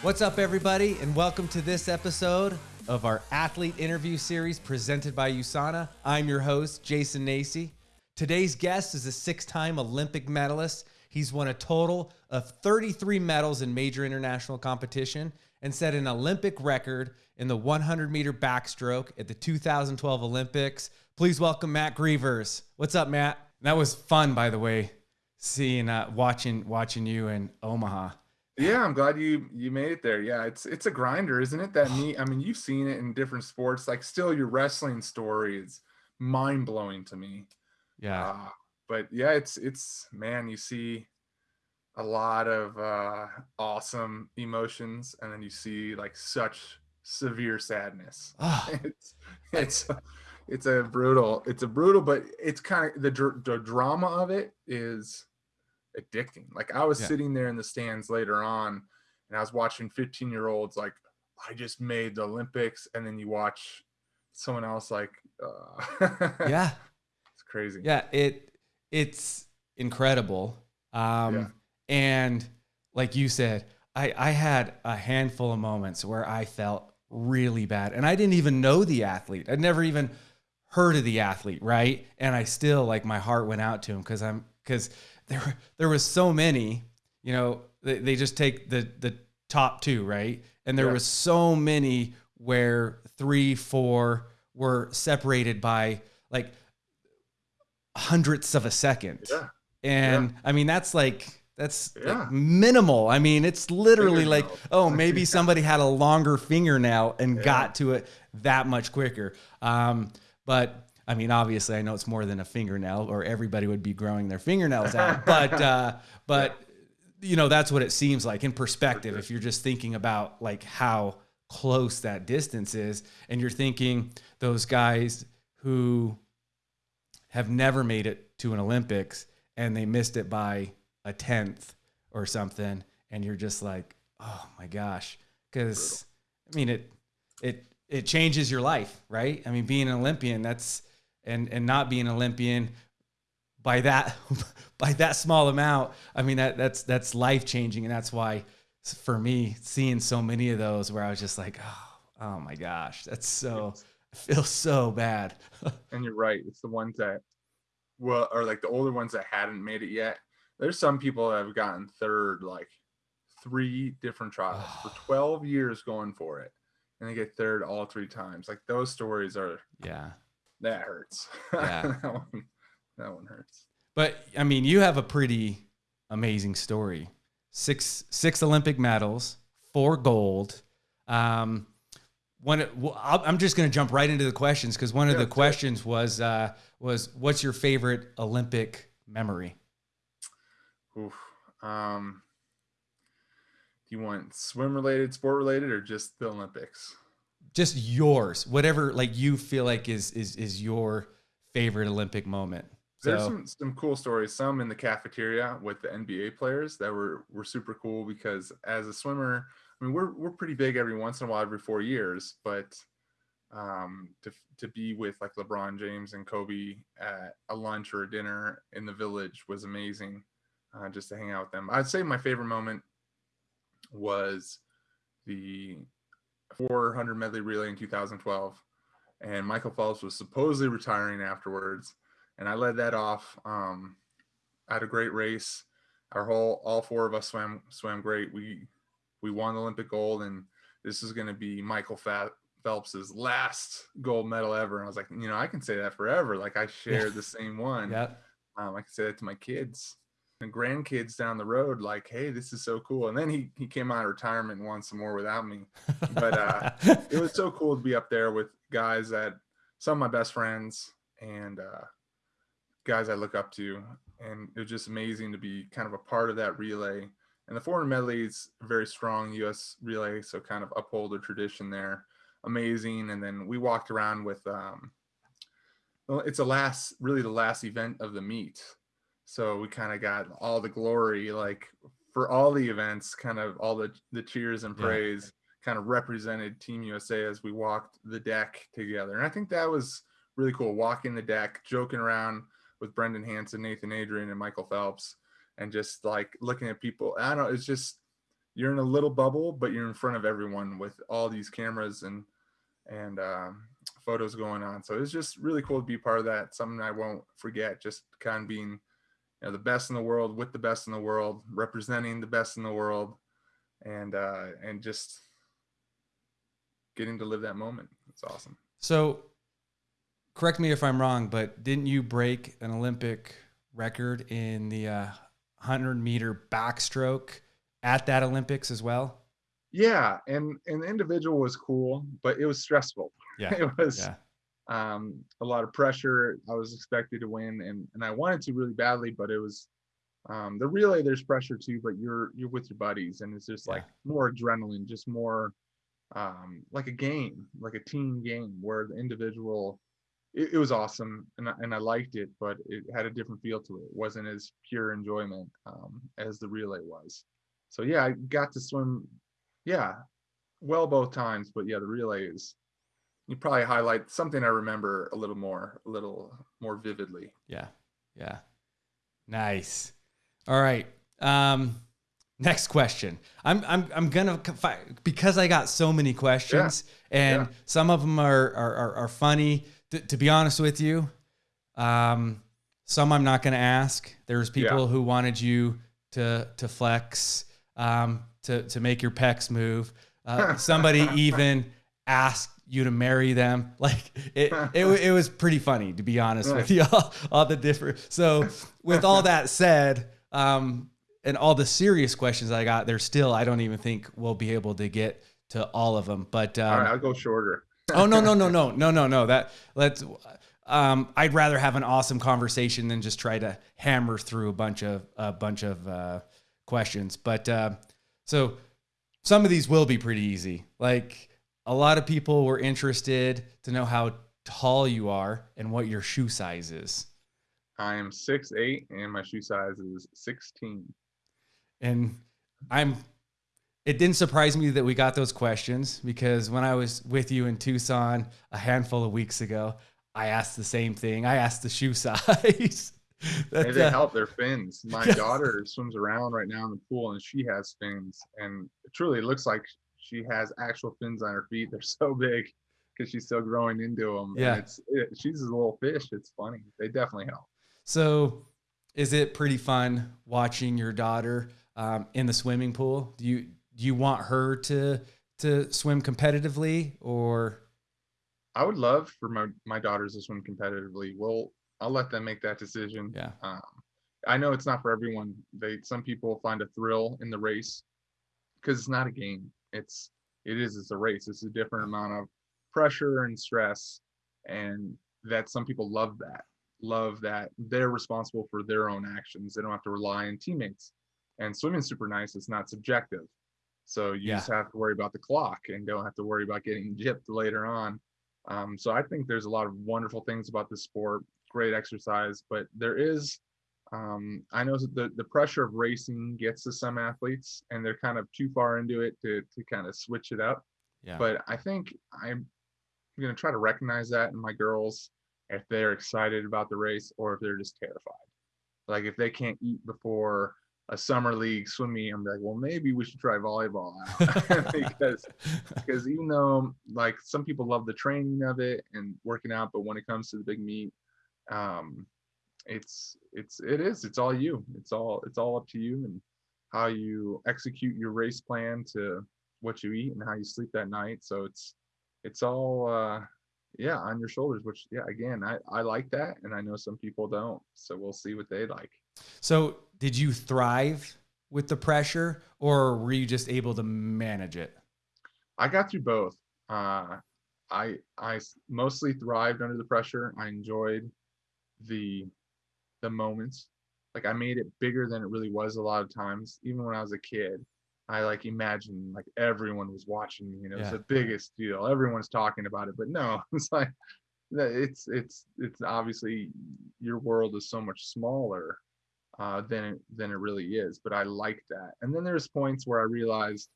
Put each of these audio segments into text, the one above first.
What's up, everybody, and welcome to this episode of our athlete interview series presented by USANA. I'm your host, Jason Nacy. Today's guest is a six time Olympic medalist. He's won a total of 33 medals in major international competition and set an Olympic record in the 100 meter backstroke at the 2012 Olympics. Please welcome Matt Grevers. What's up, Matt? That was fun, by the way, seeing, uh, watching, watching you in Omaha. Yeah, I'm glad you you made it there. Yeah, it's it's a grinder, isn't it? That neat. I mean, you've seen it in different sports. Like, still, your wrestling story is mind blowing to me. Yeah. Uh, but yeah, it's it's man, you see a lot of uh, awesome emotions, and then you see like such severe sadness. Oh, It's it's it's a brutal. It's a brutal, but it's kind of the the drama of it is addicting. Like I was Yeah. sitting there in the stands later on and I was watching 15 year olds like I just made the Olympics and then you watch someone else like uh yeah. it's crazy. Yeah, it it's incredible. Um Yeah. and like you said, I I had a handful of moments where I felt really bad and I didn't even know the athlete. I'd never even heard of the athlete, right? And I still like my heart went out to him cuz I'm cuz there were- there was so many, you know, they, they just take the the top 2, right? And there Yeah. was so many where 3 4 were separated by like hundredths of a second. Yeah. And I mean, that's like, that's like, minimal. I mean, it's literally like, oh, maybe somebody had a longer fingernail and Yeah. got to it that much quicker. Um, but I mean, obviously, I know it's more than a fingernail, or everybody would be growing their fingernails out. But, uh, but you know, that's what it seems like in perspective. If you're just thinking about like how close that distance is, and you're thinking those guys who have never made it to an Olympics and they missed it by a tenth or something, and you're just like, oh my gosh, because I mean it it it changes your life, right? I mean, being an Olympian, that's and and not being an Olympian by that by that small amount. I mean that that's that's life changing, and that's why for me seeing so many of those where I was just like, oh, oh my gosh, that's so I feel so bad. And you're right. It's the ones that well or like the older ones that hadn't made it yet. There's some people that have gotten third like three different trials for 12 years going for it. And they get third all three times. Like those stories are yeah. That hurts. Yeah. that one that one hurts. But I mean, you have a pretty amazing story. Six six Olympic medals, four gold. Um, one, I'm just going to jump right into the questions because one of Yeah, the do it. questions was uh, was what's your favorite Olympic memory? Oof. Um, do you want swim related, sport related, or just the Olympics? Just yours, whatever like you feel like is is is your favorite Olympic moment. There's some some cool stories. Some in the cafeteria with the NBA players that were were super cool because as a swimmer, I mean we're we're pretty big every once in a while, every four years, but um to to be with like LeBron James and Kobe at a lunch or a dinner in the village was amazing. Uh, just to hang out with them. I'd say my favorite moment was the 400 medley relay in 2012 and Michael Phelps was supposedly retiring afterwards and I led that off. Um, I had a great race. Our whole, all four of us swam swam great. We we won the Olympic gold, and this is going to be Michael Phelps's last gold medal ever. And I was like, you know, I can say that forever. Like I shared the same one. yeah, Um, I can say that to my kids and grandkids down the road. Like, hey, this is so cool. And then he he came out of retirement and won some more without me. But, uh, it was so cool to be up there with guys that some of my best friends and uh, guys I look up to, and it was just amazing to be kind of a part of that relay. And the 400 medley is a very strong U.S. relay, so kind of uphold the tradition there. Amazing. And then we walked around with, um, well, it's a last, really the last event of the meet. So we kind of got all the glory, like for all the events, kind of all the the cheers and Yeah. praise kind of represented Team USA as we walked the deck together. And I think that was really cool walking the deck, joking around with Brendan Hansen, Nathan Adrian, and Michael Phelps, and just like looking at people. I don't know, it's just you're in a little bubble, but you're in front of everyone with all these cameras and and um, photos going on. So it's just really cool to be part of that. Something I won't forget. Just kind of being, you know, the best in the world with the best in the world, representing the best in the world, and uh, and just getting to live that moment. It's awesome. So, correct me if I'm wrong, but didn't you break an Olympic record in the uh, 100 meter backstroke at that Olympics as well? Yeah, and and the individual was cool, but it was stressful. Yeah, it was yeah, um, a lot of pressure. I was expected to win, and and I wanted to really badly, but it was um, the relay. There's pressure too, but you're you're with your buddies, and it's just like more adrenaline, just more um, like a game, like a team game, where the individual. It, it was awesome, and I, and I liked it, but it had a different feel to it. It wasn't as pure enjoyment um, as the relay was. So yeah, I got to swim. Yeah, well both times, but yeah, the relay is you probably highlight something I remember a little more, a little more vividly. yeah, yeah. Nice. All right. Um, next question. I'm I'm I'm gonna because I got so many questions, and Yeah. some of them are are are, are funny. To be honest with you, um, some I'm not gonna ask. There's people Yeah. who wanted you to to flex, um, to to make your pecs move. Uh, somebody even asked you to marry them. Like it, it, it was pretty funny to be honest with you. All, all the different. So with all that said, um, and all the serious questions I got, there's still I don't even think we'll be able to get to all of them. But um, All right, I'll go shorter. oh no no no no no no no that let's. Um, I'd rather have an awesome conversation than just try to hammer through a bunch of a bunch of uh, questions. But uh, so some of these will be pretty easy. Like a lot of people were interested to know how tall you are and what your shoe size is. I am six eight, and my shoe size is 16. And I'm it didn't surprise me that we got those questions because when I was with you in Tucson a handful of weeks ago, I asked the same thing. I asked the shoe size. That, Hey, they uh, help their fins. My daughter swims around right now in the pool, and she has fins, and truly, it looks like she has actual fins on her feet. They're so big because she's still growing into them. Yeah. and it's it, she's a little fish. It's funny. They definitely help. So, is it pretty fun watching your daughter um, in the swimming pool? Do you do you want her to to swim competitively or I would love for my my daughters to swim competitively. Well, I'll let them make that decision. yeah Um, I know it's not for everyone. They some people find a thrill in the race because it's not a game. It's it is it's a race. It's a different amount of pressure and stress, and that some people love that. Love that they're responsible for their own actions. They don't have to rely on teammates. And swimming's super nice. It's not subjective. So you Yeah. just have to worry about the clock and don't have to worry about getting gypped later on. Um, so I think there's a lot of wonderful things about this sport. Great exercise, but there is um, I know that the, the pressure of racing gets to some athletes and they're kind of too far into it to, to kind of switch it up. yeah But I think I'm going to try to recognize that in my girls if they're excited about the race or if they're just terrified. Like if they can't eat before a summer league swim meet, I'm like, well, maybe we should try volleyball out because because even though like some people love the training of it and working out, but when it comes to the big meet, um, it's it's it is it's all you. It's all it's all up to you and how you execute your race plan to what you eat and how you sleep that night. So it's it's all uh yeah on your shoulders. Which yeah, again, I I like that, and I know some people don't. So we'll see what they like. so did you thrive with the pressure or were you just able to manage it I got through both. Uh, i i mostly thrived under the pressure. I enjoyed the the moments. Like I made it bigger than it really was a lot of times. Even when I was a kid, I like imagined like everyone was watching me and it was Yeah. the biggest deal. Everyone's talking about it, but no, it's like it's it's it's obviously your world is so much smaller uh, than it than it really is. But I like that. And then there's points where I realized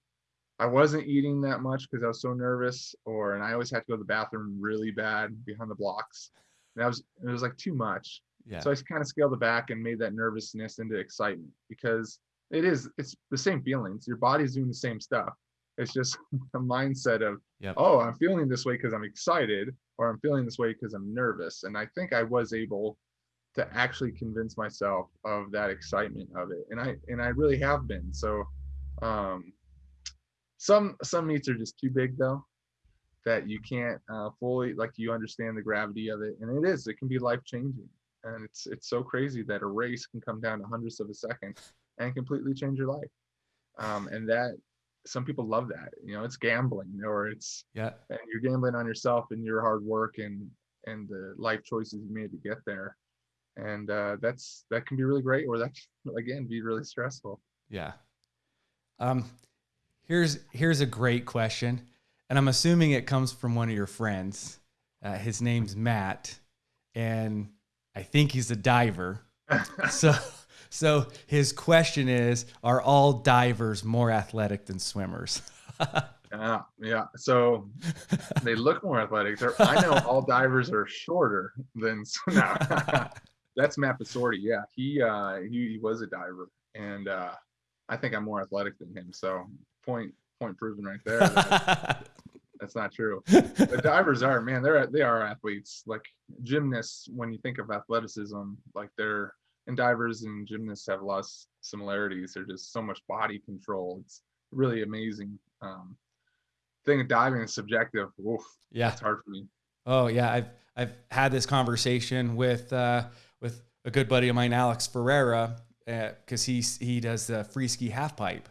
I wasn't eating that much because I was so nervous, or and I always had to go to the bathroom really bad behind the blocks. And that was it was like too much. Yeah. So I kind of scaled it back and made that nervousness into excitement because it is it's the same feelings. Your body's doing the same stuff. It's just a mindset of Yep. oh i'm feeling this way because i'm excited or i'm feeling this way because i'm nervous. And i think i was able to actually convince myself of that excitement of it. And i and i really have been. So um some some meets are just too big though that you can't uh, fully like you understand the gravity of it. And it is it can be life changing and it's it's so crazy that a race can come down to hundredths of a second and completely change your life um, and that some people love that you know it's gambling or it's Yeah. and you're gambling on yourself and your hard work and and the life choices you made to get there and uh, that's that can be really great or that can, again be really stressful Yeah. Um, here's here's a great question, and I'm assuming it comes from one of your friends. Uh, his name's Matt, and I think he's a diver. So, so his question is: Are all divers more athletic than swimmers? yeah yeah so they look more athletic They're, i know all divers are shorter than no. that's matt Pasorti. yeah he uh he, he was a diver and uh i think i'm more athletic than him so point point proven right there that's not true. The divers are man they're they are athletes. Like gymnasts when you think of athleticism like they're and divers and gymnasts have a lot of similarities. They're just so much body control. It's really amazing. Um thing of diving is subjective. Oof, yeah. it's hard for me. Oh yeah, I've I've had this conversation with uh, with a good buddy of mine, Alex Ferreira, because he's he does the free ski half pipe,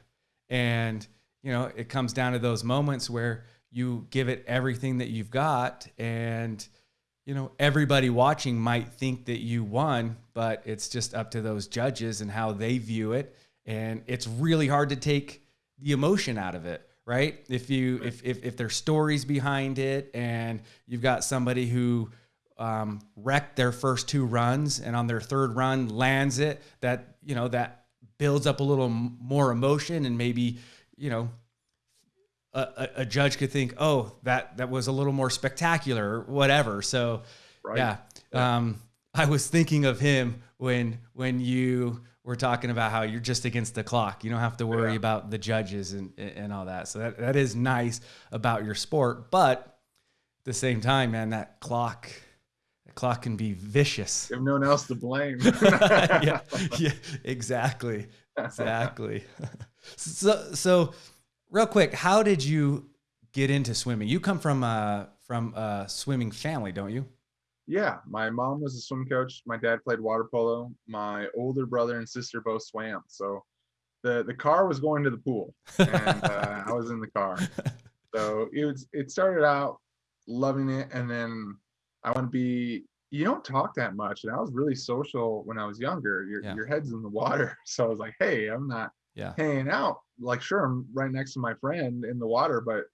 and you know it comes down to those moments where you give it everything that you've got, and you know everybody watching might think that you won, but it's just up to those judges and how they view it, and it's really hard to take the emotion out of it right? If you if, if if there's stories behind it and you've got somebody who um, wrecked their first two runs and on their third run lands it that you know that builds up a little more emotion and maybe you know a, a, a judge could think oh that that was a little more spectacular or whatever so right yeah. Um, I was thinking of him when when you were talking about how you're just against the clock. You don't have to worry Yeah. about the judges and and all that. So that, that is nice about your sport. But at the same time, man, that clock that clock can be vicious. you have no one else to blame yeah, yeah, exactly. Exactly. so so real quick, how did you get into swimming? You come from a from a swimming family, don't you? Yeah, my mom was a swim coach. My dad played water polo. My older brother and sister both swam. So the the car was going to the pool, and uh, I was in the car. So it was. It started out loving it, and then I want to be. You don't talk that much, and I was really social when I was younger. Your Yeah. your head's in the water, so I was like, hey, I'm not Yeah. hanging out. Like, sure, I'm right next to my friend in the water, but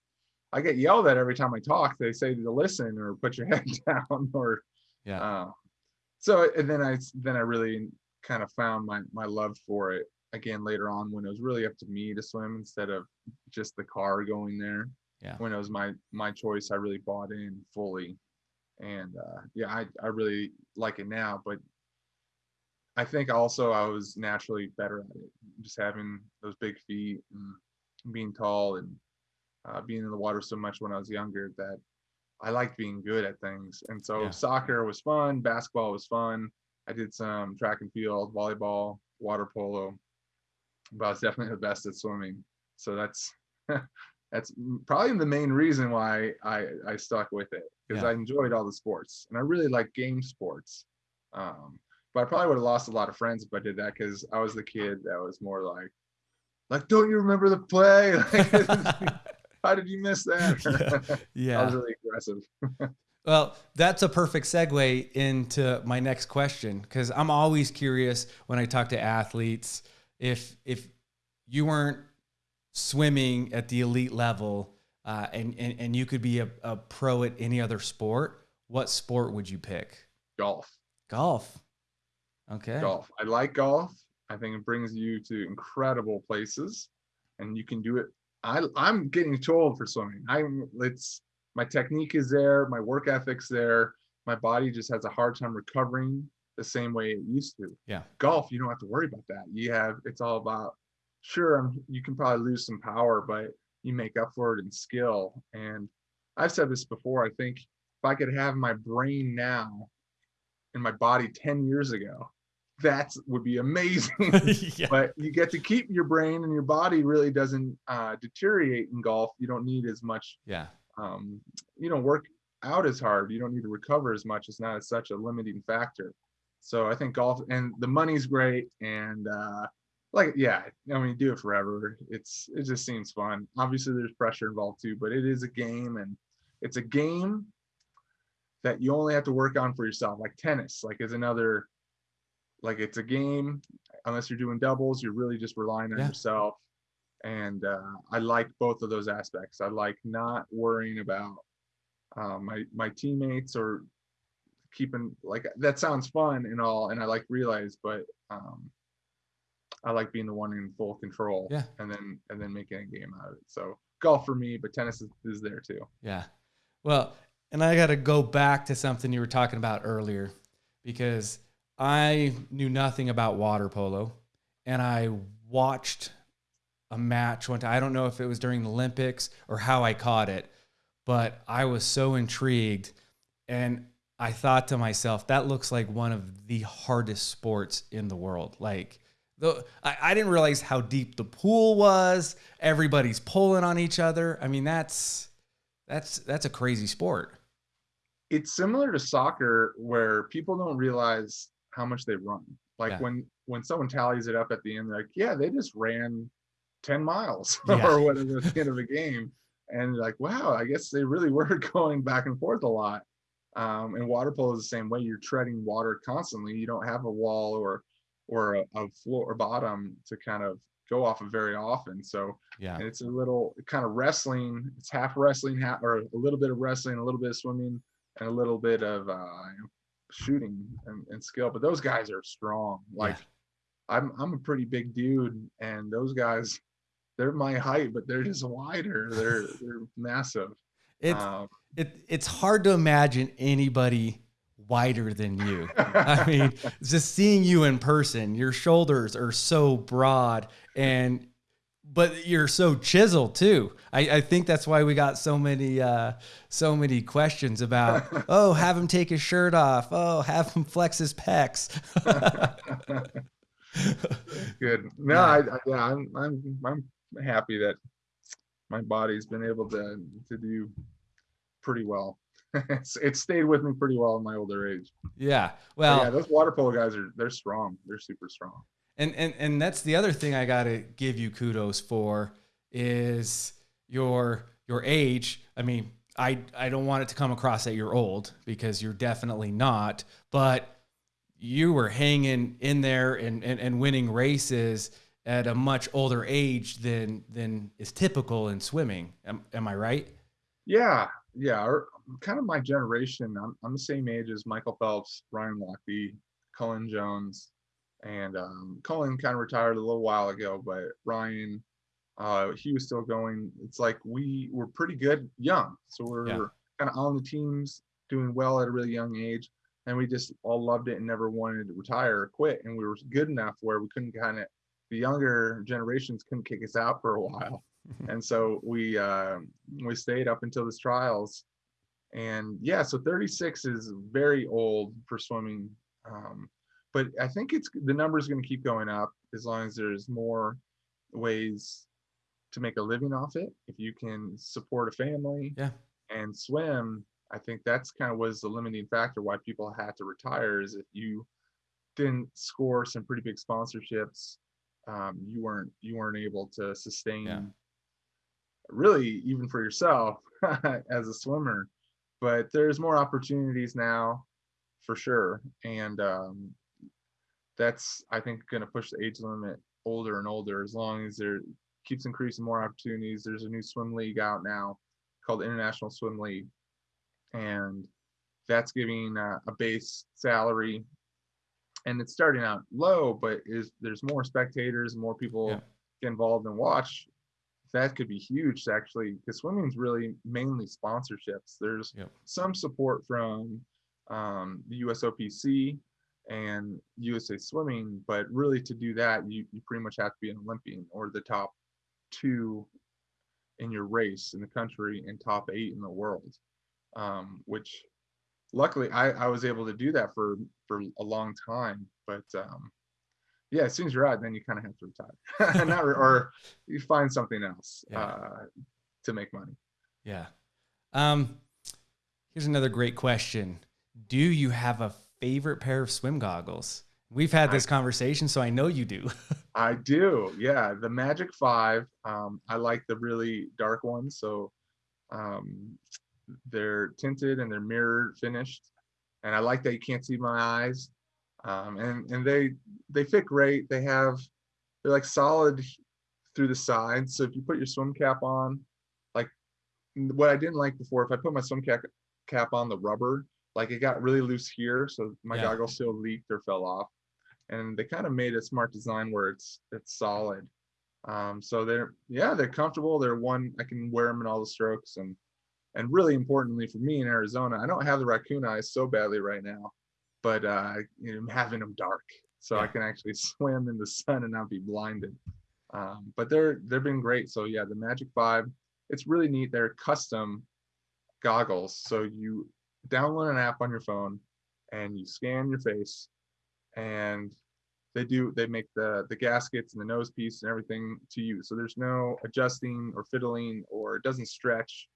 I get yelled at every time I talk. They say to listen or put your head down or Yeah. uh, so and then I then I really kind of found my my love for it again later on when it was really up to me to swim instead of just the car going there. Yeah. When it was my my choice, I really bought in fully, and uh, yeah, I I really like it now. But I think also I was naturally better at it, just having those big feet and being tall and uh, being in the water so much when I was younger that I liked being good at things. And so Yeah. soccer was fun, basketball was fun. I did some track and field, volleyball, water polo, but I was definitely the best at swimming. So that's that's probably the main reason why I I stuck with it because Yeah. I enjoyed all the sports and I really like game sports. Um, but I probably would have lost a lot of friends if I did that because I was the kid that was more like, like, don't you remember the play? Like, how did you miss that? yeah. I was really aggressive. Well, that's a perfect segue into my next question because I'm always curious when I talk to athletes if if you weren't swimming at the elite level uh, and, and and you could be a, a pro at any other sport, what sport would you pick? Golf. Golf. Okay. Golf. I like golf. I think it brings you to incredible places, and you can do it. I I'm getting too old for swimming. I'm it's my technique is there, my work ethic's there. My body just has a hard time recovering the same way it used to. Yeah. Golf, you don't have to worry about that. You have it's all about sure um, you can probably lose some power, but you make up for it in skill. And I've said this before. I think if I could have my brain now and my body 10 years ago, that would be amazing. yeah. But you get to keep your brain and your body really doesn't uh, deteriorate in golf. You don't need as much. Yeah. Um, you don't work out as hard. You don't need to recover as much. It's not as such a limiting factor. So I think golf and the money's great and uh, like yeah, I mean do it forever. It's it just seems fun. Obviously there's pressure involved too, but it is a game and it's a game that you only have to work on for yourself. Like tennis, like is another like it's a game unless you're doing doubles, you're really just relying on yeah. yourself. And uh, I like both of those aspects. I like not worrying about uh, my my teammates or keeping like that sounds fun and all, and I like realize, but um, I like being the one in full control. Yeah. And then and then making a game out of it. So golf for me, but tennis is, is there too. Yeah. Well, and I got to go back to something you were talking about earlier because I knew nothing about water polo and I watched a match one time. I don't know if it was during the Olympics or how I caught it, but I was so intrigued and I thought to myself, that looks like one of the hardest sports in the world. Like, the, I, I didn't realize how deep the pool was. Everybody's pulling on each other. I mean, that's that's that's a crazy sport. It's similar to soccer where people don't realize how much they run. Like yeah. when when someone tallies it up at the end, like, yeah, they just ran 10 miles yeah. or whatever at the end of a game. And like, wow, I guess they really were going back and forth a lot. Um, and water polo is the same way. You're treading water constantly. You don't have a wall or or a, a floor or bottom to kind of go off of very often. So yeah, it's a little kind of wrestling. It's half wrestling, half or a little bit of wrestling, a little bit of swimming, and a little bit of uh, shooting and, and, skill. But those guys are strong. Like yeah. I'm I'm a pretty big dude, and those guys, they're my height, but they're just wider. They're they're massive. It's um, it it's hard to imagine anybody wider than you. I mean, just seeing you in person, your shoulders are so broad and but you're so chiseled too. I, I think that's why we got so many uh, so many questions about oh, have him take his shirt off. Oh, have him flex his pecs. Good. No, yeah. I, I, yeah, I'm I'm I'm happy that my body's been able to to do pretty well. it's, it stayed with me pretty well in my older age. Yeah. Well, but yeah, those water polo guys are they're strong. They're super strong. And and and that's the other thing I got to give you kudos for is your your age. I mean, I I don't want it to come across that you're old because you're definitely not, but you were hanging in there and, and, and winning races at a much older age than than is typical in swimming. Am, am I right? Yeah, yeah. Kind of my generation. I'm, I'm the same age as Michael Phelps, Ryan Lochte, Cullen Jones, and um, Cullen kind of retired a little while ago, but Ryan, uh, he was still going. It's like we were pretty good young, so we're yeah. kind of on the teams, doing well at a really young age, and we just all loved it and never wanted to retire or quit. And we were good enough where we couldn't kind of the younger generations couldn't kick us out for a while, and so we uh, we stayed up until the trials and yeah so 36 is very old for swimming um, but i think it's the number is going to keep going up as long as there's more ways to make a living off it. If you can support a family yeah. and swim i think that's kind of was the limiting factor why people had to retire is if you didn't score some pretty big sponsorships um, you weren't you weren't able to sustain yeah. really even for yourself as a swimmer. But there's more opportunities now for sure. And um, that's i think going to push the age limit older and older as long as there keeps increasing more opportunities. There's a new swim league out now called international swim league and that's giving uh, a base salary. And it's starting out low but is there's more spectators more people yeah. get involved and watch. That could be huge actually because swimming's really mainly sponsorships. There's some support from um, the usopc and USA Swimming. But really, to do that, you you pretty much have to be an Olympian or the top two in your race in the country and top eight in the world. Um, which luckily I, I was able to do that for for a long time. But um, yeah, as soon as you're out, then you kind of have to retire, Not, or you find something else Yeah. uh, to make money. Yeah. Um, here's another great question. Do you have a favorite pair of swim goggles? We've had this conversation, so I know you do. I do. Yeah, the Magic Five. Um, I like the really dark ones. So um, they're tinted and they're mirror finished, and I like that you can't see my eyes. Um, and and they they fit great. They have they're like solid through the sides. So if you put your swim cap on, like what I didn't like before, if I put my swim cap cap on the rubber, like it got really loose here, so my Yeah. goggles still leaked or fell off and they kind of made a smart design where it's it's solid. Um, so they're yeah they're comfortable. They're one I can wear them in all the strokes and and really importantly for me in Arizona, I don't have the raccoon eyes so badly right now, but uh, you know, I'm having them dark so I can actually swim in the sun and not be blinded. Um, but they're they've been great. So yeah, the Magic Five, it's really neat. They're custom goggles, so you download an app on your phone and you scan your face and they do they make the the gaskets and the nose piece and everything to you. So there's no adjusting or fiddling or it doesn't stretch.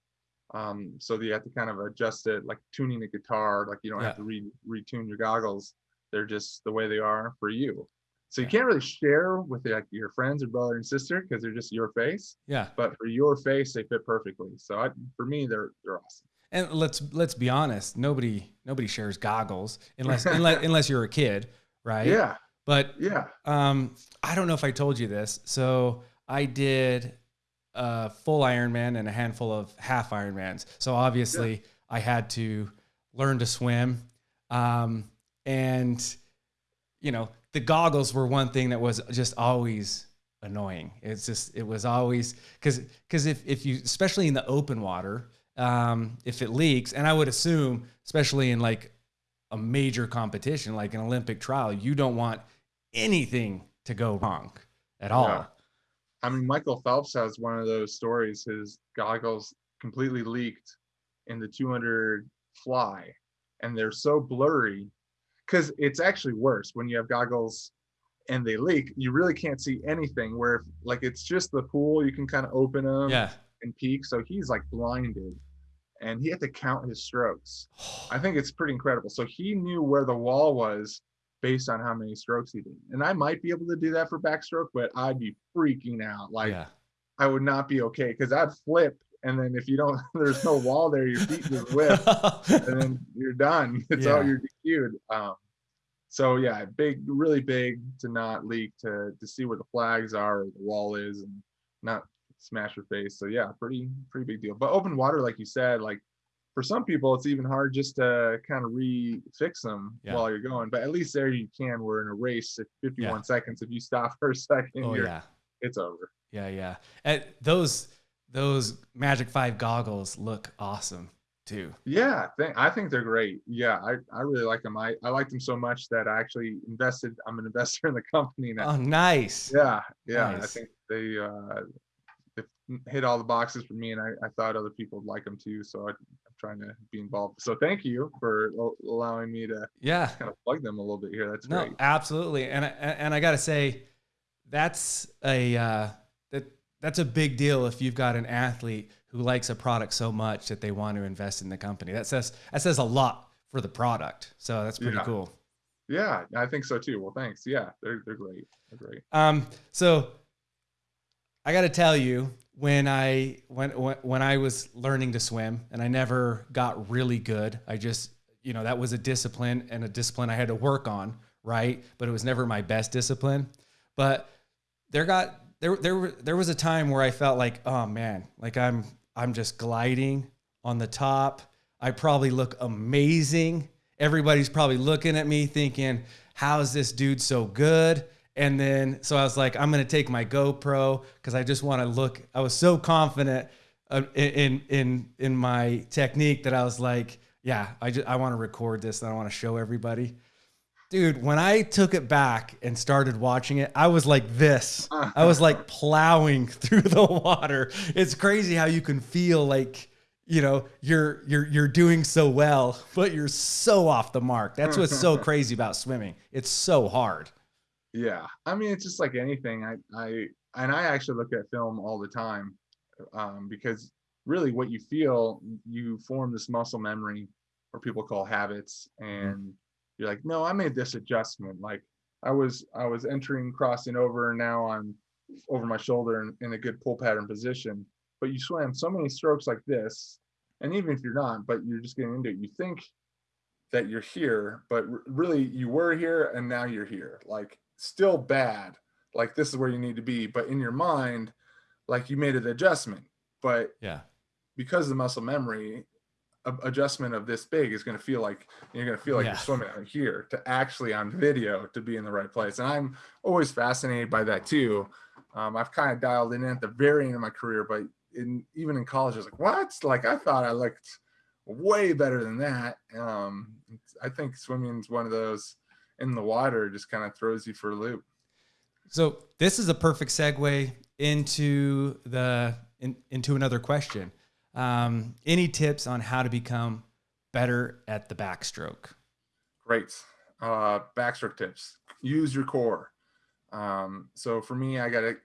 Um so you have to kind of adjust it like tuning a guitar like you don't have to re retune your goggles. They're just the way they are for you. So you Yeah. can't really share with like your friends or brother and sister because they're just your face. Yeah. but for your face they fit perfectly. So I, for me they're they're awesome And let's let's be honest, nobody nobody shares goggles unless unless, unless you're a kid, right? yeah But yeah um, I don't know if I told you this. So I did a full Ironman and a handful of half Ironmans. So obviously I had to learn to swim. Um, and you know, the goggles were one thing that was just always annoying. It's just it was always because because if if you especially in the open water, um, if it leaks, and I would assume especially in like a major competition like an Olympic trial, you don't want anything to go wrong at all. Yeah. I mean, Michael Phelps has one of those stories. His goggles completely leaked in the 200 fly, and they're so blurry because it's actually worse when you have goggles and they leak. You really can't see anything. Where if, like it's just the pool, you can kind of open them Yeah. and peek. So he's like blinded, and he had to count his strokes. I think it's pretty incredible. So he knew where the wall was based on how many strokes he did. And I might be able to do that for backstroke, but I'd be freaking out. Like yeah. I would not be okay because I'd flip. And then if you don't, there's no wall there, your feet just whip and then you're done. It's all Yeah. you're DQ'd. Um, so yeah, big, really big to not leak, to to see where the flags are, or the wall is, and not smash your face. So yeah, pretty pretty big deal. But open water, like you said, like for some people, it's even hard just to kind of re-fix them Yeah. while you're going. But at least there you can. We're in a race at 51 seconds. If you stop for a second, oh you're, yeah. it's over. Yeah, yeah. And those those Magic Five goggles look awesome too. Yeah, th- I think they're great. Yeah, I, I really like them. I, I like them so much that I actually invested. I'm an investor in the company now. Oh, nice. Yeah, yeah. I think they uh, they hit all the boxes for me, and I, I thought other people would like them too. So I, I'm trying to be involved. So thank you for allowing me to Yeah. kind of plug them a little bit here. That's No, great. absolutely. And I, and I got to say that's a uh, that that's a big deal if you've got an athlete who likes a product so much that they want to invest in the company. That says that says a lot for the product. So that's pretty Yeah. cool. Yeah, I think so too. Well, thanks. Yeah, they're they're great. They're great. Um, so I got to tell you, when I when, when I was learning to swim, and I never got really good. I just you know that was a discipline and a discipline I had to work on, right? But it was never my best discipline. But there got there there there was a time where I felt like, oh man, like I'm I'm just gliding on the top. I probably look amazing. Everybody's probably looking at me thinking, how is this dude so good? And then so I was like, I'm gonna take my GoPro because I just want to look. I was so confident uh, in in in my technique that I was like, yeah, I just I want to record this and I want to show everybody. Dude, when I took it back and started watching it, I was like this. I was like plowing through the water. It's crazy how you can feel like, you know, you're you're you're doing so well, but you're so off the mark. That's what's so crazy about swimming. It's so hard. Yeah. I mean, it's just like anything. I I and I actually look at film all the time. Um, because really what you feel, you form this muscle memory or people call habits and you're like, no, I made this adjustment. Like I was, I was entering, crossing over, and now I'm over my shoulder in, in a good pull pattern position. But you swam so many strokes like this, and even if you're not, but you're just getting into it, you think that you're here, but really you were here and now you're here. Like still bad. Like this is where you need to be, but in your mind, like you made an adjustment. But yeah, because of the muscle memory, adjustment of this big is going to feel like you're going to feel like yeah. you're swimming out here to actually on video to be in the right place. And I'm always fascinated by that too. Um, I've kind of dialed in at the very end of my career, but in even in college, I was like, what? Like I thought I looked way better than that. Um, I think swimming is one of those in the water just kind of throws you for a loop. So this is a perfect segue into the in, into another question. Um, any tips on how to become better at the backstroke? Great. Uh, backstroke tips. Use your core. Um, so for me, I got to,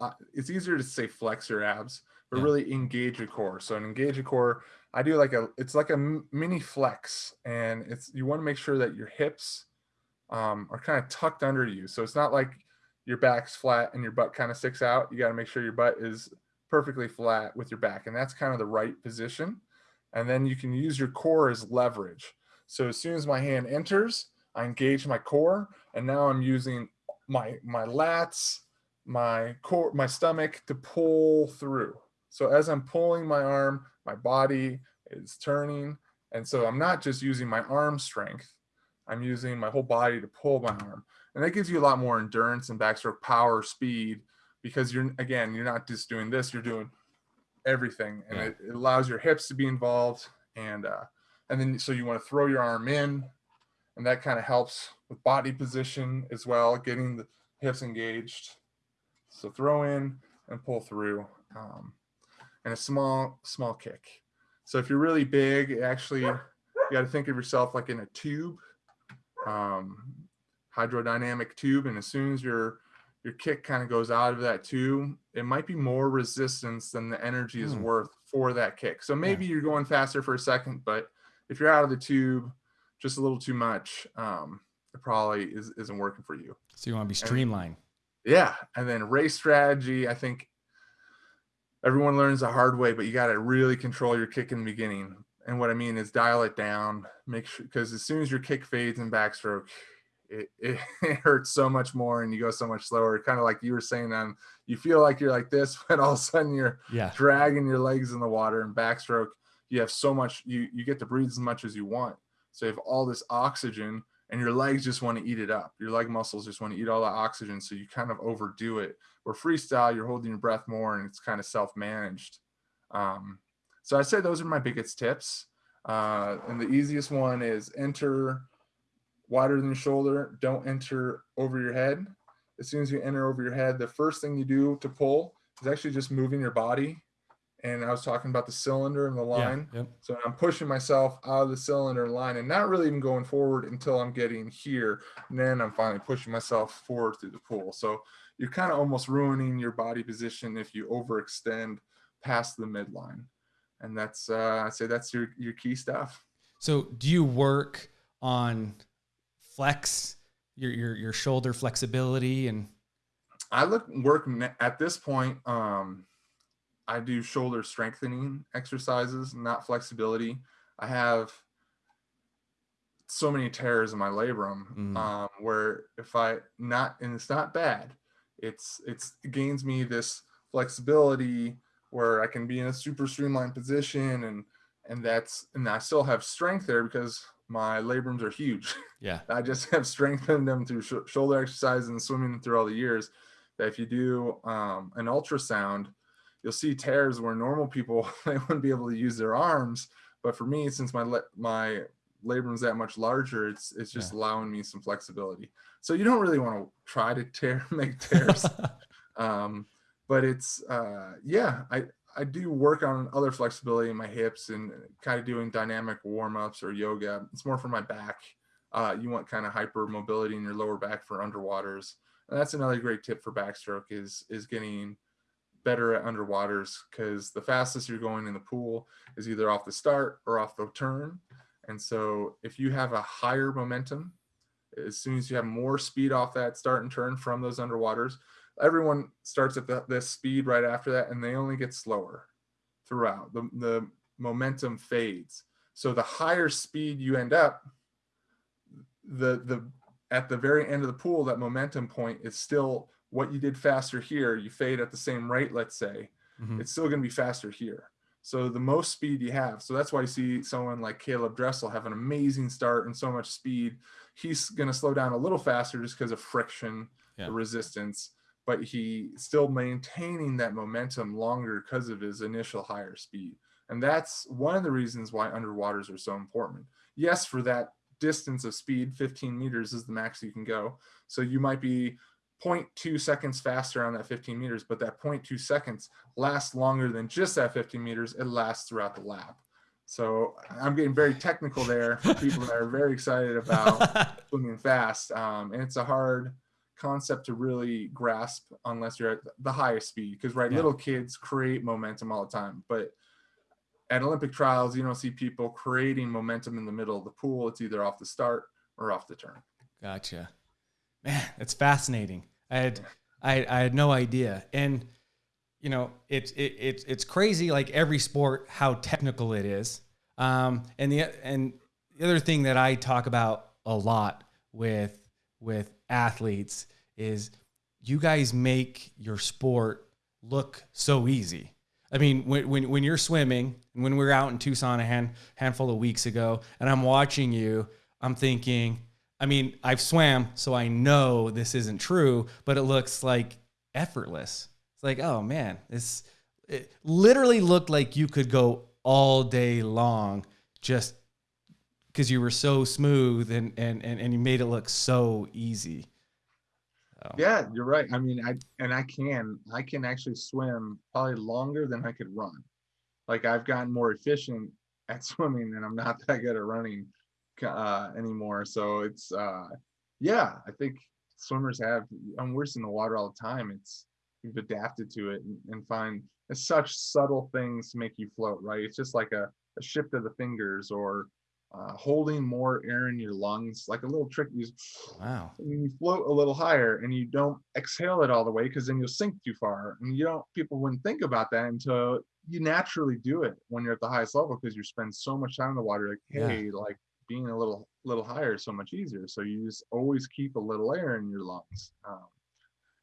uh, it's easier to say flex your abs, but yeah. really engage your core. So an engage your core, I do like a, it's like a mini flex and it's, you want to make sure that your hips um, are kind of tucked under you. So it's not like your back's flat and your butt kind of sticks out. You got to make sure your butt is perfectly flat with your back. And that's kind of the right position. And then you can use your core as leverage. So as soon as my hand enters, I engage my core. And now I'm using my, my lats, my core, my stomach to pull through. So as I'm pulling my arm, my body is turning. And so I'm not just using my arm strength, I'm using my whole body to pull my arm. And that gives you a lot more endurance and backstroke power, speed, because you're again you're not just doing this you're doing everything. And it, it, allows your hips to be involved and uh and then so you want to throw your arm in and that kind of helps with body position as well getting the hips engaged. So throw in and pull through um, and a small small kick. So if you're really big actually you got to think of yourself like in a tube um, hydrodynamic tube and as soon as you're your kick kind of goes out of that too, it might be more resistance than the energy is mm. worth for that kick. So maybe yeah. you're going faster for a second, but if you're out of the tube just a little too much, um, it probably is, isn't working for you. So you want to be streamlined. And, yeah. And then race strategy, I think everyone learns the hard way, but you got to really control your kick in the beginning. And what I mean is dial it down, make sure, because as soon as your kick fades in backstroke, it, it, it, hurts so much more and you go so much slower kind of like you were saying um you feel like you're like this but all of a sudden you're yeah. dragging your legs in the water and backstroke you have so much you you get to breathe as much as you want. So you have all this oxygen and your legs just want to eat it up. Your leg muscles just want to eat all the oxygen so you kind of overdo it. Where freestyle you're holding your breath more and it's kind of self-managed. Um, so i'd say those are my biggest tips uh, and the easiest one is enter wider than your shoulder. Don't enter over your head. As soon as you enter over your head, the first thing you do to pull is actually just moving your body. And I was talking about the cylinder and the line. Yeah, yep. So I'm pushing myself out of the cylinder line and not really even going forward until I'm getting here. And then I'm finally pushing myself forward through the pool. So you're kind of almost ruining your body position if you overextend past the midline. And that's, uh, I say that's your, your key stuff. So do you work on flex your your your shoulder flexibility and I look work at this point um I do shoulder strengthening exercises, not flexibility. I have so many tears in my labrum mm. um, where if I not and it's not bad, it's it's it gains me this flexibility where I can be in a super streamlined position and and that's and I still have strength there because my labrums are huge. Yeah. I just have strengthened them through sh- shoulder exercise and swimming through all the years. That if you do um, an ultrasound, you'll see tears where normal people they wouldn't be able to use their arms. But for me, since my le- my labrum's that much larger, it's it's just Yeah. allowing me some flexibility. So you don't really want to try to tear make tears. um, but it's uh, yeah, I I do work on other flexibility in my hips and kind of doing dynamic warm ups or yoga. It's more for my back. Uh, you want kind of hyper mobility in your lower back for underwaters. And that's another great tip for backstroke is is getting better at underwaters because the fastest you're going in the pool is either off the start or off the turn. And so if you have a higher momentum, as soon as you have more speed off that start and turn from those underwaters, everyone starts at the, this speed right after that and they only get slower throughout. The, the momentum fades. So the higher speed you end up, the the at the very end of the pool, that momentum point is still what you did faster here. You fade at the same rate, let's say, Mhm. it's still going to be faster here. So the most speed you have. So that's why you see someone like Caeleb Dressel have an amazing start and so much speed. He's going to slow down a little faster just because of friction, Yeah. the resistance, but he still maintaining that momentum longer because of his initial higher speed. And that's one of the reasons why underwaters are so important. Yes, for that distance of speed, 15 meters is the max you can go. So you might be 0.2 seconds faster on that 15 meters, but that 0.2 seconds lasts longer than just that 15 meters. It lasts throughout the lap. So I'm getting very technical there for people that are very excited about swimming fast. Um, and it's a hard concept to really grasp unless you're at the highest speed. Because right, Yeah. little kids create momentum all the time, but at Olympic trials, you don't see people creating momentum in the middle of the pool. It's either off the start or off the turn. Gotcha. Man, it's fascinating. I had I, I had no idea. And you know, it's it, it's it's crazy like every sport how technical it is. Um and the and the other thing that I talk about a lot with with athletes is you guys make your sport look so easy. I mean, when, when, when you're swimming, when we were out in Tucson a hand, handful of weeks ago, and I'm watching you, I'm thinking, I mean, I've swam, so I know this isn't true, but it looks like effortless. It's like, oh man, this it literally looked like you could go all day long just because you were so smooth and, and, and, and you made it look so easy. So, Yeah, you're right. I mean, I and I can I can actually swim probably longer than I could run. Like I've gotten more efficient at swimming and I'm not that good at running uh, anymore. So it's uh, yeah, I think swimmers have. I'm we're in the water all the time. It's we've adapted to it and, and find such subtle things to make you float. Right? It's just like a, a shift of the fingers or uh, holding more air in your lungs, like a little trick. You Wow. and you float a little higher and you don't exhale it all the way because then you'll sink too far and you don't people wouldn't think about that until you naturally do it when you're at the highest level because you spend so much time in the water like Yeah. hey like being a little little higher is so much easier so you just always keep a little air in your lungs um,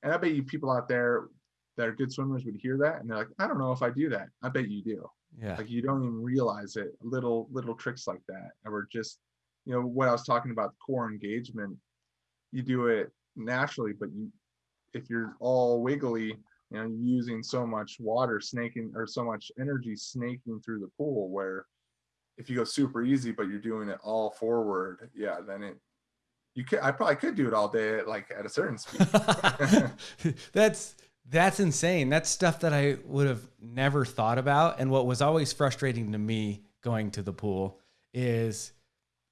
and i bet you people out there that are good swimmers would hear that and they're like i don't know if i do that i bet you do Yeah. like you don't even realize it little little tricks like that or just you know what i was talking about core engagement you do it naturally but you if you're all wiggly you know using so much water snaking or so much energy snaking through the pool where if you go super easy but you're doing it all forward yeah then it you could i probably could do it all day at like at a certain speed that's that's insane. That's stuff that I would have never thought about. And what was always frustrating to me going to the pool is,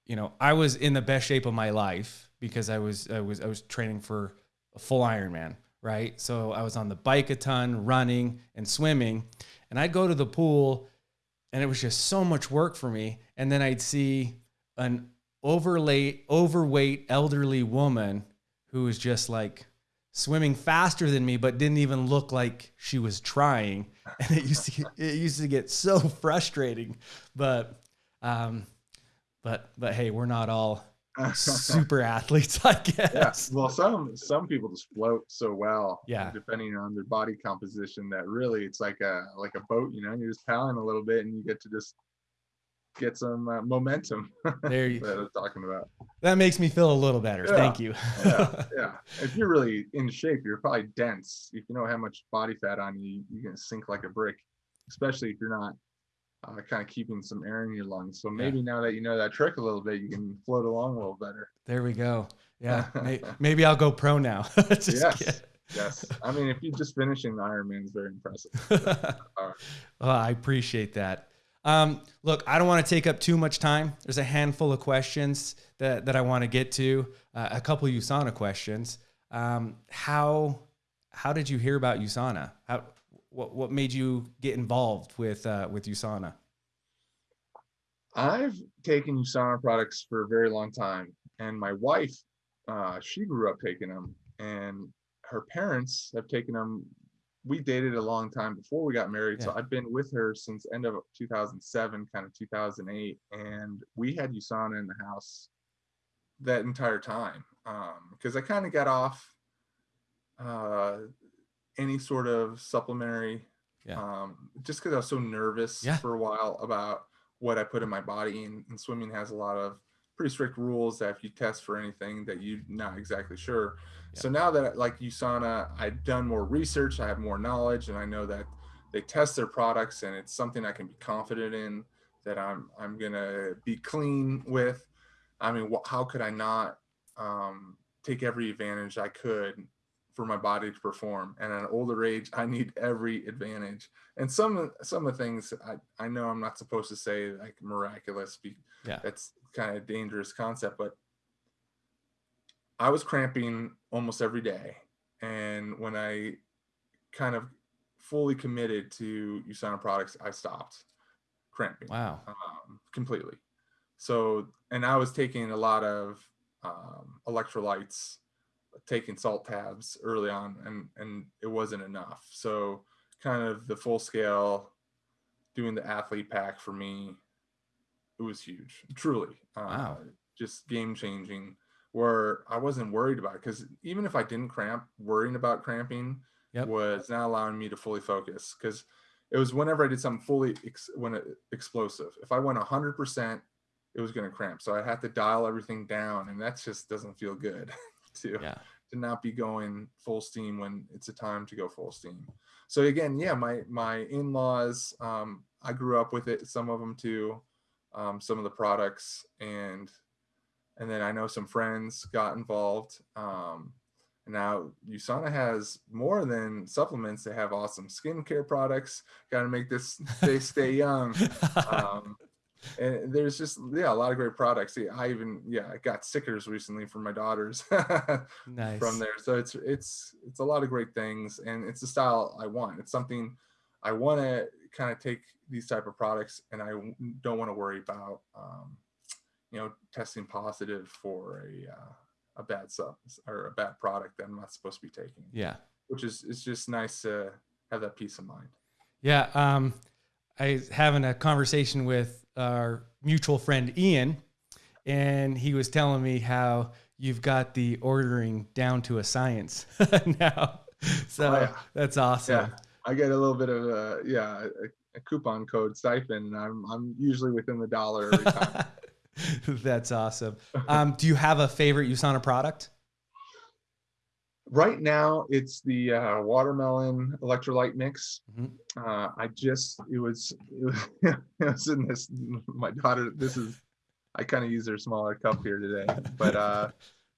you know, I was in the best shape of my life because I was I was I was training for a full Ironman, right? So I was on the bike a ton, running and swimming, and I'd go to the pool, and it was just so much work for me. And then I'd see an overlay, overweight elderly woman who was just like swimming faster than me, but didn't even look like she was trying. And it used to get, it used to get so frustrating. But um, but but hey, we're not all super athletes, I yeah guess. well some some people just float so well Yeah. depending on their body composition that really it's like a like a boat you know you're just paddling a little bit and you get to just get some uh, momentum There you, that i was talking about that makes me feel a little better. Yeah. Thank you. yeah yeah if you're really in shape you're probably dense if you don't have much body fat on you you're gonna sink like a brick especially if you're not uh, kind of keeping some air in your lungs. So maybe yeah. now that you know that trick a little bit, you can float along a little better. There we go. Yeah, maybe I'll go pro now. yes, yes. I mean, if you're just finishing the Ironman is very impressive. well, I appreciate that. Um, look, I don't want to take up too much time. There's a handful of questions that, that I want to get to. Uh, a couple USANA questions. Um, how how did you hear about USANA? How what what made you get involved with uh, with USANA? I've taken USANA products for a very long time, and my wife, uh, she grew up taking them, and her parents have taken them. We dated a long time before we got married, yeah. so I've been with her since end of 2007, kind of 2008, and we had USANA in the house that entire time because um, I kind of got off uh, any sort of supplementary. Yeah. Um, just because I was so nervous yeah. for a while about what I put in my body, and, and, swimming has a lot of pretty strict rules that if you test for anything that you're not exactly sure. Yeah. So now that like USANA, I've done more research, I have more knowledge, and I know that they test their products, and it's something I can be confident in that I'm I'm gonna be clean with. I mean, wh- how could I not um, take every advantage I could for my body to perform. And at an older age, I need every advantage. And some some of the things I, I know I'm not supposed to say like miraculous. Yeah. That's kind of dangerous concept, but I was cramping almost every day. And when I kind of fully committed to USANA products, I stopped cramping. Wow. Um, completely. So, and I was taking a lot of um, electrolytes taking salt tabs early on and and it wasn't enough so kind of the full scale doing the athlete pack for me it was huge truly uh, wow. just game changing where i wasn't worried about because even if i didn't cramp worrying about cramping yep. was not allowing me to fully focus because it was whenever i did something fully ex- when it, explosive if i went 100% it was going to cramp so i had to dial everything down and that just doesn't feel good to yeah. to not be going full steam when it's a time to go full steam. So again, yeah, my my in-laws, um, I grew up with it. Some of them too, um, some of the products, and and then I know some friends got involved. Um, now USANA has more than supplements. They have awesome skincare products. Got to make this they stay young. Um, and there's just yeah a lot of great products Yeah, i even yeah i got stickers recently for my daughters nice. from there so it's it's it's a lot of great things and it's the style i want it's something i want to kind of take these type of products and i don't want to worry about um, you know testing positive for a uh, a bad sub or a bad product that i'm not supposed to be taking yeah which is it's just nice to have that peace of mind yeah um i was having a conversation with our mutual friend Ian, and he was telling me how you've got the ordering down to a science now. So oh, yeah. that's awesome. Yeah, I get a little bit of a yeah a, a coupon code stipend. I'm I'm usually within the dollar every time. that's awesome. Um, do you have a favorite USANA product? right now it's the uh, watermelon electrolyte mix mm-hmm. uh, i just it was it was, it was in this my daughter this is i kind of use their smaller cup here today but uh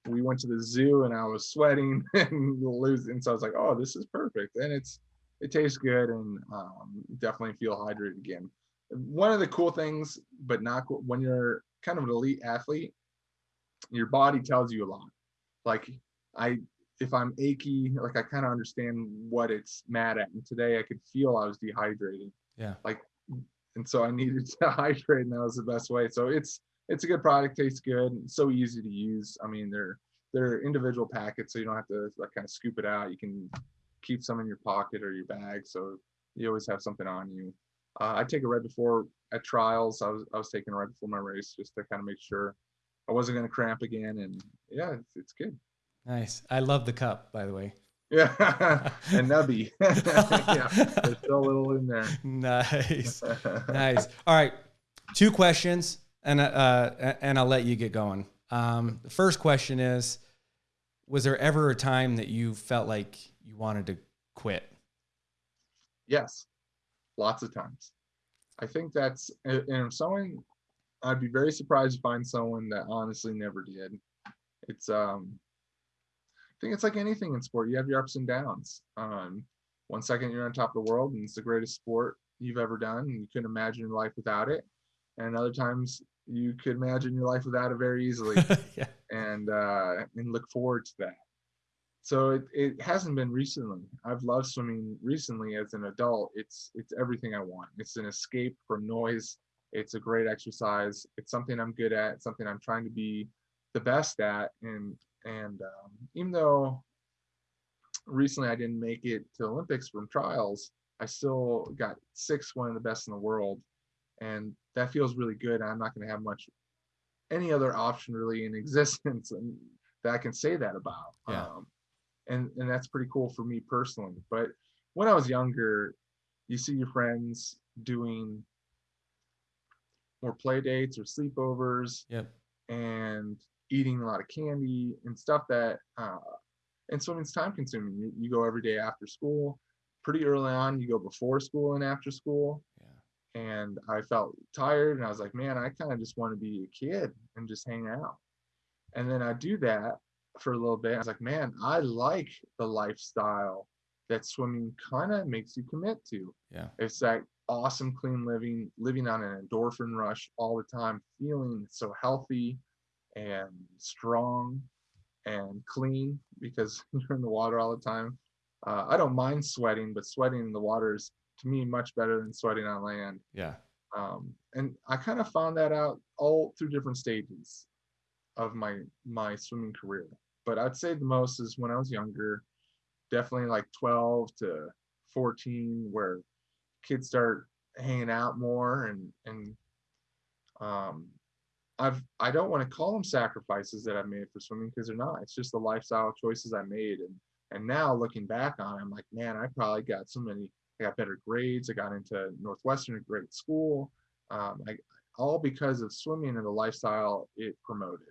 we went to the zoo and i was sweating and losing so i was like oh this is perfect and it's it tastes good and um, definitely feel hydrated again one of the cool things but not cool, when you're kind of an elite athlete your body tells you a lot like i if I'm achy, like I kind of understand what it's mad at. And today I could feel I was dehydrated. Yeah. Like, and so I needed to hydrate, and that was the best way. So it's it's a good product, tastes good, so easy to use. I mean, they're they're individual packets, so you don't have to like kind of scoop it out. You can keep some in your pocket or your bag, so you always have something on you. Uh, I take it right before at trials. I was I was taking it right before my race just to kind of make sure I wasn't going to cramp again, and yeah, it's, it's good. Nice. I love the cup, by the way. Yeah, and nubby. yeah, there's still a little in there. Nice, nice. All right, two questions, and uh, and I'll let you get going. Um, the first question is: Was there ever a time that you felt like you wanted to quit? Yes, lots of times. I think that's and someone I'd be very surprised to find someone that honestly never did. It's um I think it's like anything in sport. You have your ups and downs. Um one second you're on top of the world and it's the greatest sport you've ever done and you couldn't imagine life without it. And other times you could imagine your life without it very easily yeah. and uh and look forward to that. So it, it hasn't been recently. I've loved swimming recently as an adult. It's it's everything I want. It's an escape from noise. It's a great exercise. It's something I'm good at. Something I'm trying to be the best at. And and um, even though recently I didn't make it to Olympics from trials, I still got six, one of the best in the world, and that feels really good. I'm not going to have much any other option really in existence and that I can say that about. Yeah. Um, and and that's pretty cool for me personally. But when I was younger, you see your friends doing more play dates or sleepovers Yep. and eating a lot of candy and stuff that uh, and swimming's time consuming. You, you go every day after school. Pretty early on, you go before school and after school. And I felt tired and I was like, man, I kind of just want to be a kid and just hang out. And then I do that for a little bit. I was like, man, I like the lifestyle that swimming kind of makes you commit to. Yeah. It's that awesome, clean living, living on an endorphin rush all the time, feeling so healthy and strong and clean because you're in the water all the time. Uh, I don't mind sweating, but sweating in the water is to me much better than sweating on land. Yeah. Um, and I kind of found that out all through different stages of my my swimming career. But I'd say the most is when I was younger, definitely like 12 to 14, where kids start hanging out more and and um I've I don't want to call them sacrifices that I've made for swimming because they're not. It's just the lifestyle choices I made. And and now looking back on it, I'm like, man, I probably got so many I got better grades. I got into Northwestern, a great school. Um, I, all because of swimming and the lifestyle it promoted.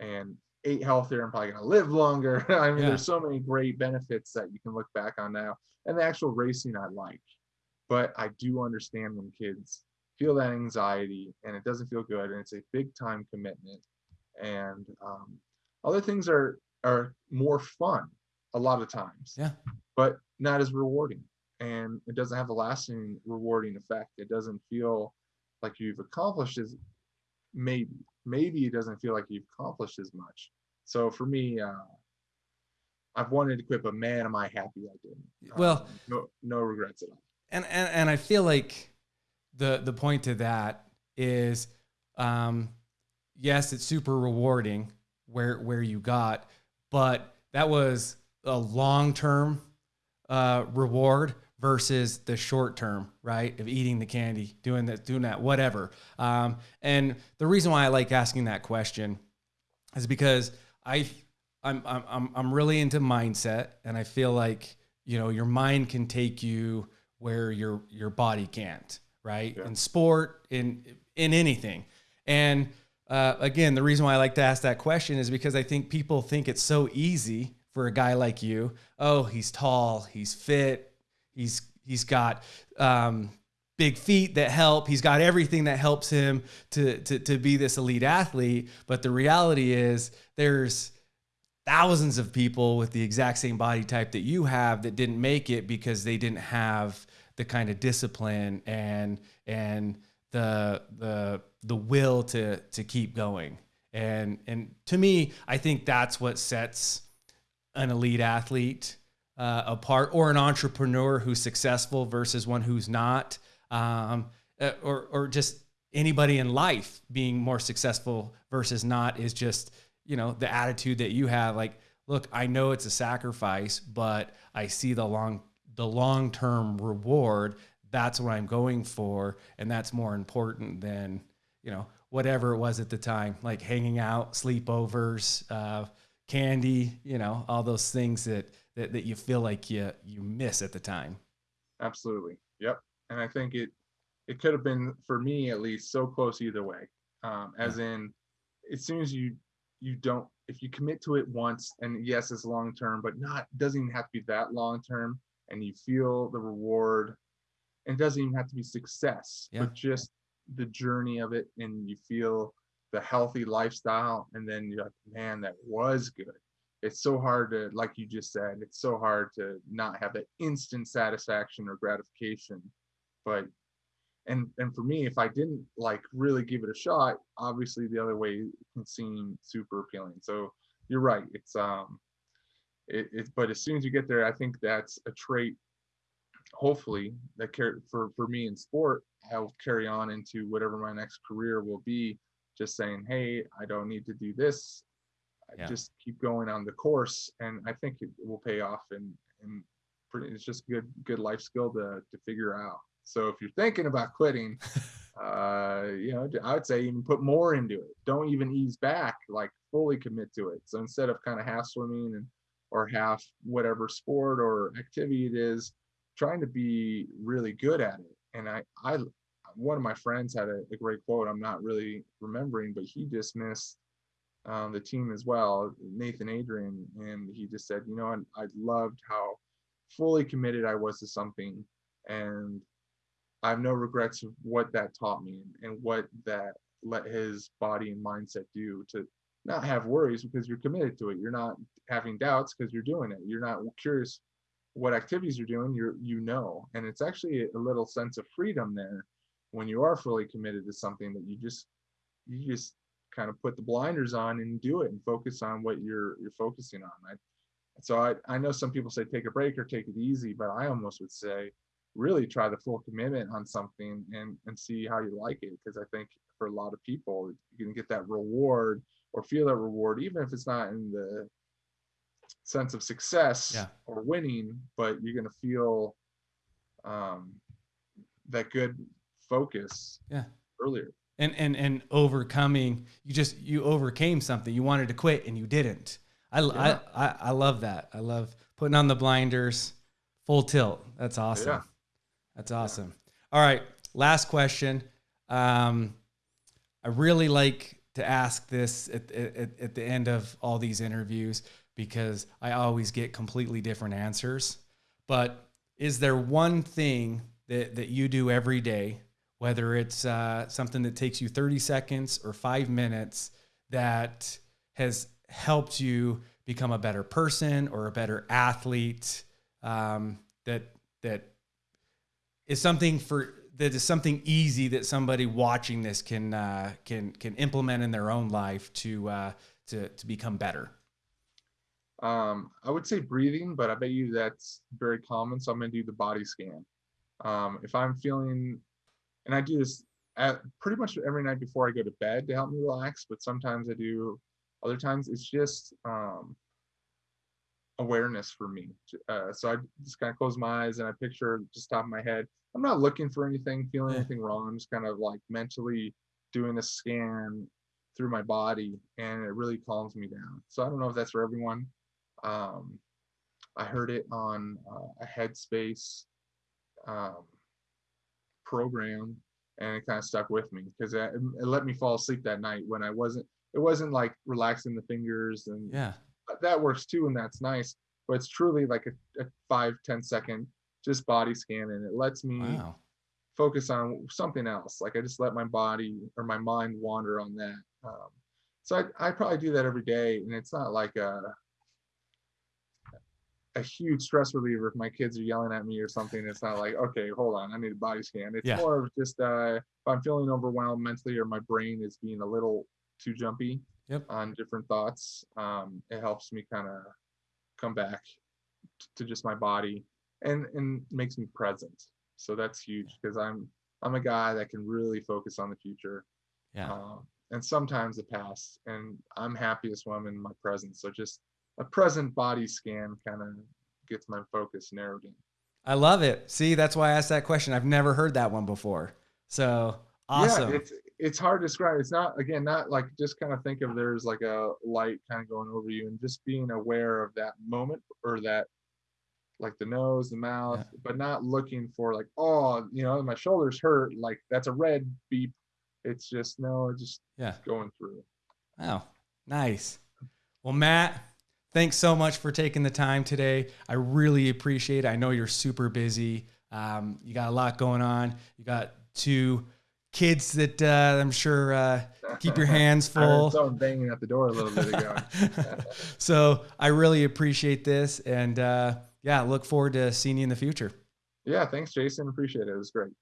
And ate healthier. I'm probably going to live longer. I mean, Yeah. there's so many great benefits that you can look back on now. And the actual racing I like. But I do understand when kids feel that anxiety and it doesn't feel good and it's a big time commitment. And um, other things are are more fun a lot of times. Yeah. But not as rewarding. And it doesn't have a lasting rewarding effect. It doesn't feel like you've accomplished as maybe maybe it doesn't feel like you've accomplished as much. So for me uh i've wanted to quit but man am i happy i didn't. Well- Um, no no regrets at all. And and, and I feel like the the point to that is um yes it's super rewarding where where you got but that was a long-term uh reward versus the short term right? Of eating the candy doing that doing that whatever. Um and the reason why I like asking that question is because I I'm I'm I'm I'm really into mindset and I feel like you know your mind can take you where your your body can't right? Yeah. in sport in in anything. And uh, again the reason why I like to ask that question is because I think people think it's so easy for a guy like you oh he's tall he's fit he's he's got um, big feet that help. He's got everything that helps him to, to, to be this elite athlete. But the reality is there's thousands of people with the exact same body type that you have that didn't make it because they didn't have the kind of discipline and and the the the will to to keep going. And and to me, I think that's what sets an elite athlete uh, apart or an entrepreneur who's successful versus one who's not um, uh, or, or just anybody in life being more successful versus not is just you know the attitude that you have like look i know it's a sacrifice but i see the long the long term reward. That's what i'm going for and that's more important than you know whatever it was at the time like hanging out sleepovers uh, candy you know all those things that, that that you feel like you you miss at the time. Absolutely. Yep. And i think it it could have been for me at least so close either way. Um as in as soon as you you don't if you commit to it once and yes it's long term but not doesn't even have to be that long term and you feel the reward and it doesn't even have to be success, Yeah. but just the journey of it, and you feel the healthy lifestyle, and then you're like, man, that was good. It's so hard to, like you just said, it's so hard to not have that instant satisfaction or gratification. But and and for me, if I didn't like really give it a shot, obviously the other way can seem super appealing. So you're right. It's um it, it but as soon as you get there, I think that's a trait hopefully that care for for me in sport i'll carry on into whatever my next career will be just saying hey i don't need to do this Yeah. just keep going on the course and i think it will pay off and and pretty, it's just good good life skill to to figure out. So if you're thinking about quitting uh you know i would say even put more into it. Don't even ease back like fully commit to it. So instead of kind of half swimming and or half whatever sport or activity it is trying to be really good at it. And i i one of my friends had a, a great quote i'm not really remembering but he dismissed um, the team as well nathan adrian and he just said you know I, I loved how fully committed i was to something and i have no regrets of what that taught me and what that let his body and mindset do to not have worries because you're committed to it. You're not having doubts because you're doing it. You're not curious what activities you're doing. You're you know. And it's actually a little sense of freedom there when you are fully committed to something that you just you just kind of put the blinders on and do it and focus on what you're you're focusing on I, so I, I know some people say take a break or take it easy but i almost would say really try the full commitment on something and and see how you like it because i think for a lot of people you can get that reward or feel that reward even if it's not in the sense of success Yeah. or winning but you're going to feel um that good focus Yeah. earlier and and and overcoming you just you overcame something. You wanted to quit and you didn't. I, Yeah. I, I i love that. I love putting on the blinders full tilt. That's awesome. Yeah. that's awesome. All right last question. Um i really like to ask this at, at, at the end of all these interviews because i always get completely different answers. But is there one thing that, that you do every day whether it's uh, something that takes you 30 seconds or five minutes that has helped you become a better person or a better athlete um, that that is something for that is something easy that somebody watching this can uh, can can implement in their own life to uh, to to become better. Um, I would say breathing, but I bet you that's very common. So I'm gonna do the body scan. Um, if I'm feeling, and I do this at pretty much every night before I go to bed to help me relax, but sometimes I do. Other times it's just um, awareness for me. Uh, so I just kind of close my eyes and I picture just top of my head. I'm not looking for anything, feeling anything wrong. I'm just kind of like mentally doing a scan through my body, and it really calms me down. So I don't know if that's for everyone. Um, I heard it on uh, a Headspace um, program, and it kind of stuck with me because it, it let me fall asleep that night when I wasn't. It wasn't like relaxing the fingers, and Yeah. that works too, and that's nice. But it's truly like a, a five ten second just body scan, and it lets me Wow. focus on something else. Like I just let my body or my mind wander on that. Um, so I, I probably do that every day, and it's not like a a huge stress reliever if my kids are yelling at me or something. It's not like okay, hold on, I need a body scan. It's Yeah. more of just uh, if I'm feeling overwhelmed mentally or my brain is being a little too jumpy Yep. on different thoughts. Um, it helps me kind of come back t- to just my body and and makes me present. So that's huge because I'm I'm a guy that can really focus on the future Yeah. um, and sometimes the past. And I'm happiest when I'm in my present. So just a present body scan kind of gets my focus narrowed in. I love it. See, that's why I asked that question. I've never heard that one before. So awesome. Yeah, it's it's hard to describe. It's not again not like just kind of think of there's like a light kind of going over you and just being aware of that moment or that like the nose, the mouth, Yeah. but not looking for like oh you know my shoulders hurt like that's a red beep. It's just no, just yeah. going through. Wow. Nice. Well, Matt, thanks so much for taking the time today. I really appreciate it. I know you're super busy. Um, you got a lot going on. You got two kids that uh, I'm sure uh, keep your hands full. I someone banging at the door a little bit ago. so I really appreciate this, and uh, yeah, look forward to seeing you in the future. yeah, thanks, Jason. Appreciate it. It was great.